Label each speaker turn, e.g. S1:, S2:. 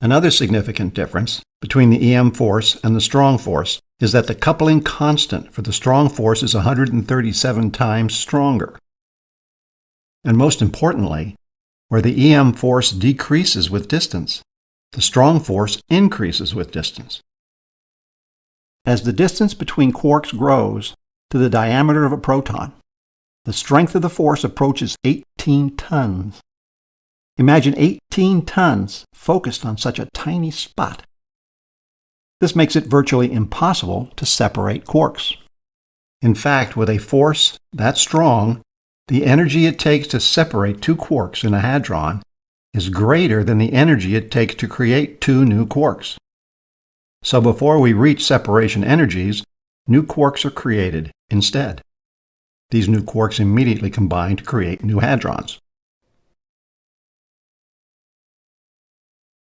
S1: Another significant difference between the EM force and the strong force is that the coupling constant for the strong force is 137 times stronger. And most importantly, where the EM force decreases with distance, the strong force increases with distance. As the distance between quarks grows to the diameter of a proton, the strength of the force approaches 18 tons. Imagine 18 tons focused on such a tiny spot. This makes it virtually impossible to separate quarks. In fact, with a force that strong, the energy it takes to separate two quarks in a hadron is greater than the energy it takes to create two new quarks. So before we reach separation energies, new quarks are created instead. These new quarks immediately combine to create new hadrons.